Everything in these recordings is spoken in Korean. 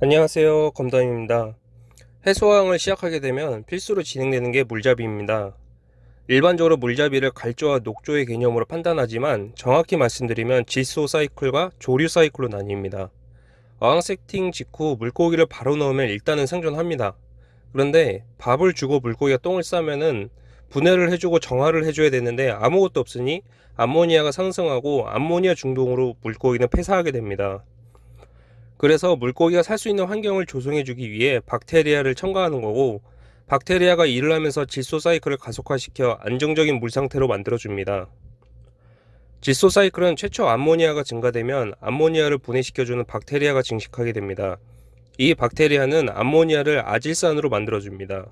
안녕하세요 검담입니다. 해수왕을 시작하게 되면 필수로 진행되는 게 물잡이입니다. 일반적으로 물잡이를 갈조와 녹조의 개념으로 판단하지만 정확히 말씀드리면 질소 사이클과 조류 사이클로 나뉩니다. 어항 세팅 직후 물고기를 바로 넣으면 일단은 생존합니다. 그런데 밥을 주고 물고기가 똥을 싸면은 분해를 해주고 정화를 해줘야 되는데 아무것도 없으니 암모니아가 상승하고 암모니아 중독으로 물고기는 폐사하게 됩니다 그래서 물고기가 살 수 있는 환경을 조성해 주기 위해 박테리아를 첨가하는 거고 박테리아가 일을 하면서 질소 사이클을 가속화시켜 안정적인 물 상태로 만들어 줍니다. 질소 사이클은 최초 암모니아가 증가되면 암모니아를 분해시켜주는 박테리아가 증식하게 됩니다. 이 박테리아는 암모니아를 아질산으로 만들어 줍니다.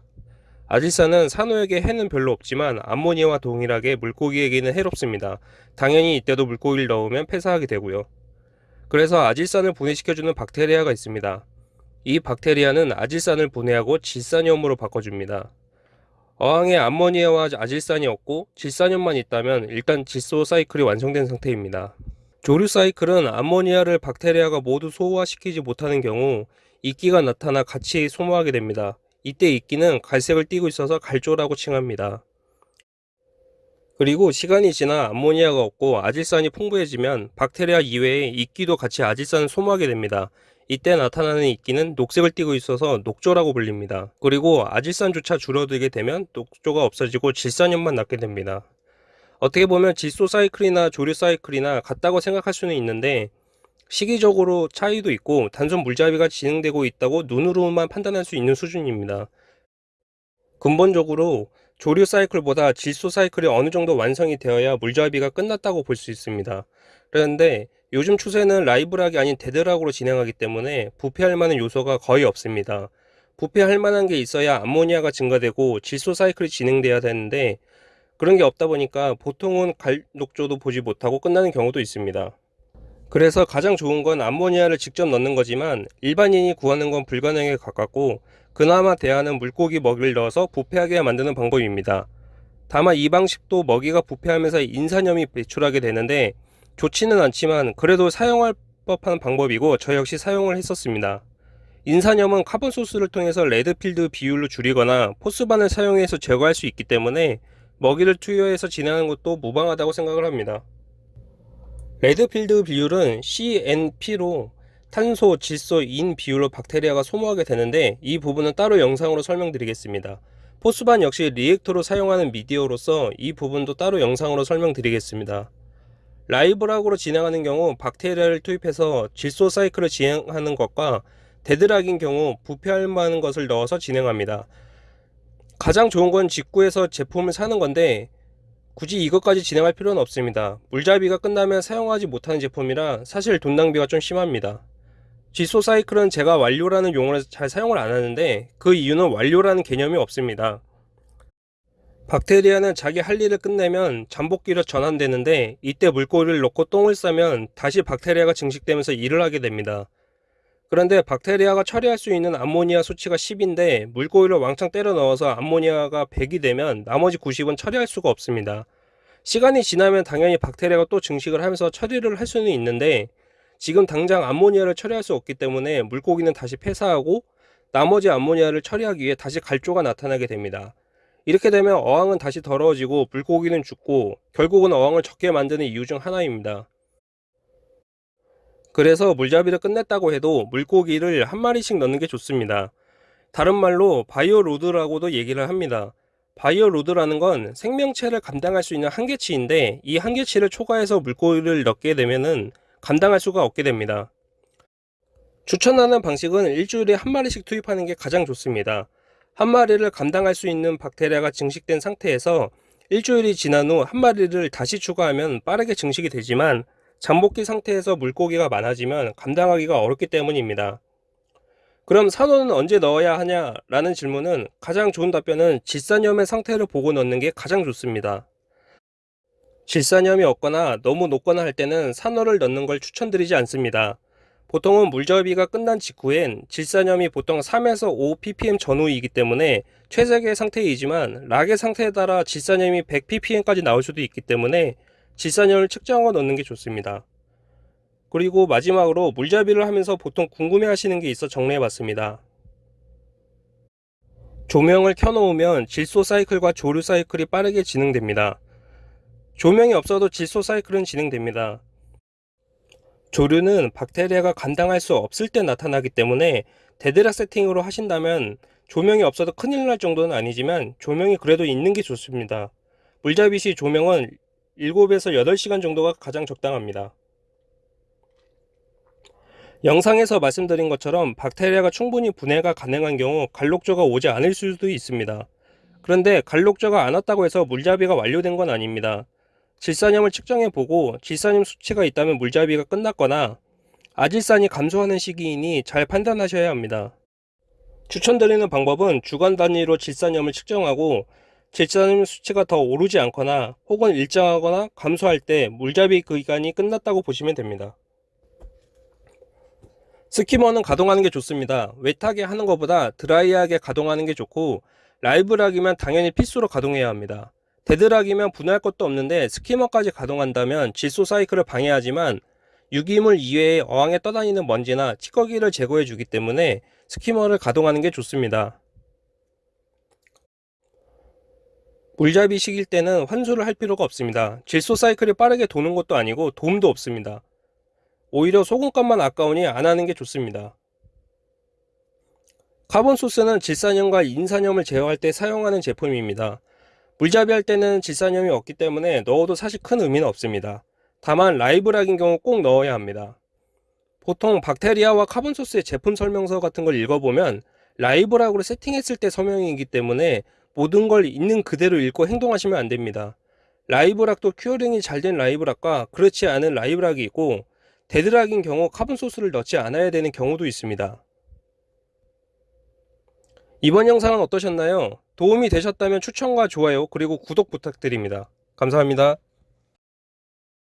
아질산은 산호에게 해는 별로 없지만 암모니아와 동일하게 물고기에게는 해롭습니다. 당연히 이때도 물고기를 넣으면 폐사하게 되고요. 그래서 아질산을 분해시켜주는 박테리아가 있습니다. 이 박테리아는 아질산을 분해하고 질산염으로 바꿔줍니다. 어항에 암모니아와 아질산이 없고 질산염만 있다면 일단 질소 사이클이 완성된 상태입니다. 조류 사이클은 암모니아를 박테리아가 모두 소화시키지 못하는 경우 이끼가 나타나 같이 소모하게 됩니다. 이때 이끼는 갈색을 띠고 있어서 갈조라고 칭합니다. 그리고 시간이 지나 암모니아가 없고 아질산이 풍부해지면 박테리아 이외에 이끼도 같이 아질산을 소모하게 됩니다. 이때 나타나는 이끼는 녹색을 띠고 있어서 녹조라고 불립니다. 그리고 아질산조차 줄어들게 되면 녹조가 없어지고 질산염만 남게 됩니다. 어떻게 보면 질소 사이클이나 조류 사이클이나 같다고 생각할 수는 있는데 시기적으로 차이도 있고 단순 물잡이가 진행되고 있다고 눈으로만 판단할 수 있는 수준입니다. 근본적으로 조류 사이클보다 질소 사이클이 어느 정도 완성이 되어야 물잡이가 끝났다고 볼 수 있습니다. 그런데 요즘 추세는 live rock이 아닌 dead rock으로 진행하기 때문에 부패할 만한 요소가 거의 없습니다. 부패할 만한 게 있어야 암모니아가 증가되고 질소 사이클이 진행돼야 되는데 그런 게 없다 보니까 보통은 갈녹조도 보지 못하고 끝나는 경우도 있습니다. 그래서 가장 좋은 건 암모니아를 직접 넣는 거지만 일반인이 구하는 건 불가능에 가깝고 그나마 대안은 물고기 먹이를 넣어서 부패하게 만드는 방법입니다. 다만 이 방식도 먹이가 부패하면서 인산염이 배출하게 되는데 좋지는 않지만 그래도 사용할 법한 방법이고 저 역시 사용을 했었습니다. 인산염은 carbon source를 통해서 레드필드 비율로 줄이거나 포스반을 사용해서 제거할 수 있기 때문에 먹이를 투여해서 진행하는 것도 무방하다고 생각을 합니다. 레드필드 비율은 CNP로 탄소, 질소, 인 비율로 박테리아가 소모하게 되는데 이 부분은 따로 영상으로 설명드리겠습니다. 포스반 역시 reactor로 사용하는 미디어로서 이 부분도 따로 영상으로 설명드리겠습니다. live rock으로 진행하는 경우 박테리아를 투입해서 질소 사이클을 진행하는 것과 dead rock인 경우 부패할 만한 것을 넣어서 진행합니다. 가장 좋은 건 직구에서 제품을 사는 건데 굳이 이것까지 진행할 필요는 없습니다. 물잡이가 끝나면 사용하지 못하는 제품이라 사실 돈 낭비가 좀 심합니다. 지소 사이클은 제가 완료라는 용어를 잘 사용을 안 하는데 그 이유는 완료라는 개념이 없습니다. 박테리아는 자기 할 일을 끝내면 잠복기로 전환되는데 이때 물고기를 넣고 똥을 싸면 다시 박테리아가 증식되면서 일을 하게 됩니다. 그런데 박테리아가 처리할 수 있는 암모니아 수치가 10인데 물고기를 왕창 때려 넣어서 암모니아가 100이 되면 나머지 90은 처리할 수가 없습니다. 시간이 지나면 당연히 박테리아가 또 증식을 하면서 처리를 할 수는 있는데 지금 당장 암모니아를 처리할 수 없기 때문에 물고기는 다시 폐사하고 나머지 암모니아를 처리하기 위해 다시 갈조가 나타나게 됩니다. 이렇게 되면 어항은 다시 더러워지고 물고기는 죽고 결국은 어항을 접게 만드는 이유 중 하나입니다. 그래서 물잡이를 끝냈다고 해도 물고기를 한 마리씩 넣는 게 좋습니다. 다른 말로 bio load라고도 얘기를 합니다. bio load라는 건 생명체를 감당할 수 있는 한계치인데 이 한계치를 초과해서 물고기를 넣게 되면은 감당할 수가 없게 됩니다. 추천하는 방식은 일주일에 한 마리씩 투입하는 게 가장 좋습니다. 한 마리를 감당할 수 있는 박테리아가 증식된 상태에서 일주일이 지난 후 한 마리를 다시 추가하면 빠르게 증식이 되지만 잠복기 상태에서 물고기가 많아지면 감당하기가 어렵기 때문입니다. 그럼 산호는 언제 넣어야 하냐 라는 질문은 가장 좋은 답변은 질산염의 상태를 보고 넣는 게 가장 좋습니다. 질산염이 없거나 너무 높거나 할 때는 산호를 넣는 걸 추천드리지 않습니다. 보통은 물접이가 끝난 직후엔 질산염이 보통 3에서 5 ppm 전후이기 때문에 최적의 상태이지만 락의 상태에 따라 질산염이 100 ppm까지 나올 수도 있기 때문에 질산염을 측정하고 넣는 게 좋습니다. 그리고 마지막으로 물잡이를 하면서 보통 궁금해 하시는 게 있어 정리해 봤습니다. 조명을 켜놓으면 질소 사이클과 조류 사이클이 빠르게 진행됩니다. 조명이 없어도 질소 사이클은 진행됩니다. 조류는 박테리아가 감당할 수 없을 때 나타나기 때문에 dead rock 세팅으로 하신다면 조명이 없어도 큰일 날 정도는 아니지만 조명이 그래도 있는 게 좋습니다. 물잡이 시 조명은 7에서 8시간 정도가 가장 적당합니다. 영상에서 말씀드린 것처럼 박테리아가 충분히 분해가 가능한 경우 갈녹조가 오지 않을 수도 있습니다. 그런데 갈록저가 안 왔다고 해서 물잡이가 완료된 건 아닙니다. 질산염을 측정해 보고 질산염 수치가 있다면 물잡이가 끝났거나 아질산이 감소하는 시기이니 잘 판단하셔야 합니다. 추천드리는 방법은 주간 단위로 질산염을 측정하고 질산염 수치가 더 오르지 않거나 혹은 일정하거나 감소할 때 물잡이 기간이 끝났다고 보시면 됩니다. 스키머는 가동하는 게 좋습니다. 웨트하게 하는 것보다 드라이하게 가동하는 게 좋고 라이브락이면 당연히 필수로 가동해야 합니다. 데드락이면 분할 것도 없는데 스키머까지 가동한다면 질소 사이클을 방해하지만 유기물 이외에 어항에 떠다니는 먼지나 찌꺼기를 제거해 주기 때문에 스키머를 가동하는 게 좋습니다. 물잡이 식일 때는 환수를 할 필요가 없습니다. 질소 사이클이 빠르게 도는 것도 아니고 도움도 없습니다. 오히려 소금값만 아까우니 안 하는 게 좋습니다. carbon source는 질산염과 인산염을 제어할 때 사용하는 제품입니다. 물잡이 할 때는 질산염이 없기 때문에 넣어도 사실 큰 의미는 없습니다. 다만 live rock인 경우 꼭 넣어야 합니다. 보통 박테리아와 카본 소스의 제품 설명서 같은 걸 읽어보면 live rock으로 세팅했을 때 설명이기 때문에 모든 걸 있는 그대로 읽고 행동하시면 안 됩니다. live rock도 curing이 잘 된 live rock과 그렇지 않은 live rock이 있고 dead rock인 경우 carbon source를 넣지 않아야 되는 경우도 있습니다. 이번 영상은 어떠셨나요? 도움이 되셨다면 추천과 좋아요 그리고 구독 부탁드립니다. 감사합니다.